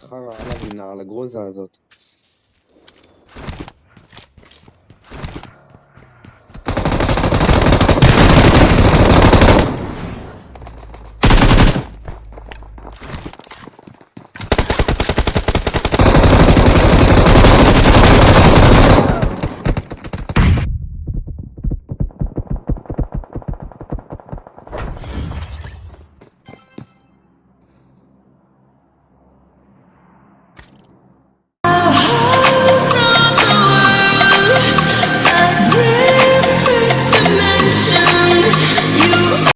חרא עליו עם נעל הגרוזה הזאת.